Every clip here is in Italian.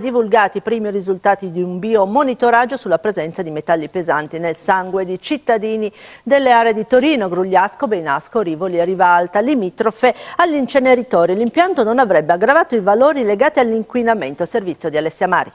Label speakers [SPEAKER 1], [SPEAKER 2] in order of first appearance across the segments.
[SPEAKER 1] divulgati i primi risultati di un biomonitoraggio sulla presenza di metalli pesanti nel sangue di cittadini delle aree di Torino, Grugliasco, Beinasco, Rivoli e Rivalta, limitrofe agli inceneritori. L'impianto non avrebbe aggravato i valori legati all'inquinamento. Servizio di Alessia Mari.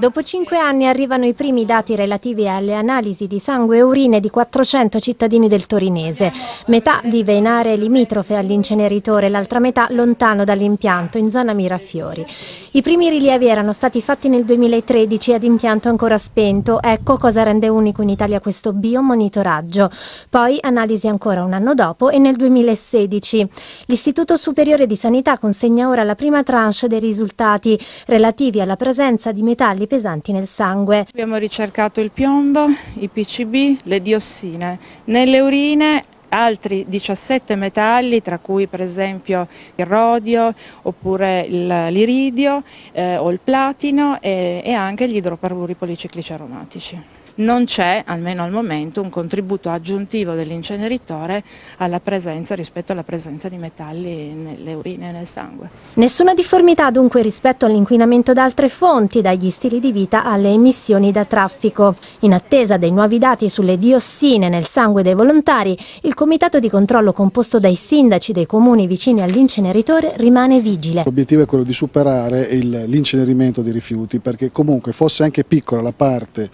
[SPEAKER 2] Dopo cinque anni arrivano i primi dati relativi alle analisi di sangue e urine di 400 cittadini del Torinese. Metà vive in aree limitrofe all'inceneritore, l'altra metà lontano dall'impianto, in zona Mirafiori. I primi rilievi erano stati fatti nel 2013 ad impianto ancora spento. Ecco cosa rende unico in Italia questo biomonitoraggio. Poi analisi ancora un anno dopo e nel 2016. L'Istituto Superiore di Sanità consegna ora la prima tranche dei risultati relativi alla presenza di metalli pesanti nel sangue.
[SPEAKER 3] Abbiamo ricercato il piombo, i PCB, le diossine. Nelle urine altri 17 metalli, tra cui per esempio il rodio oppure l'iridio eh, o il platino e, e anche gli idrocarburi policiclici aromatici non c'è, almeno al momento, un contributo aggiuntivo dell'inceneritore alla presenza rispetto alla presenza di metalli nelle urine e nel sangue.
[SPEAKER 2] Nessuna difformità dunque rispetto all'inquinamento da altre fonti, dagli stili di vita alle emissioni da traffico. In attesa dei nuovi dati sulle diossine nel sangue dei volontari, il comitato di controllo composto dai sindaci dei comuni vicini all'inceneritore rimane vigile.
[SPEAKER 4] L'obiettivo è quello di superare l'incenerimento dei rifiuti perché comunque fosse anche piccola la parte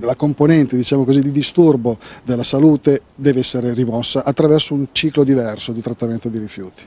[SPEAKER 4] la componente diciamo così, di disturbo della salute deve essere rimossa attraverso un ciclo diverso di trattamento di rifiuti.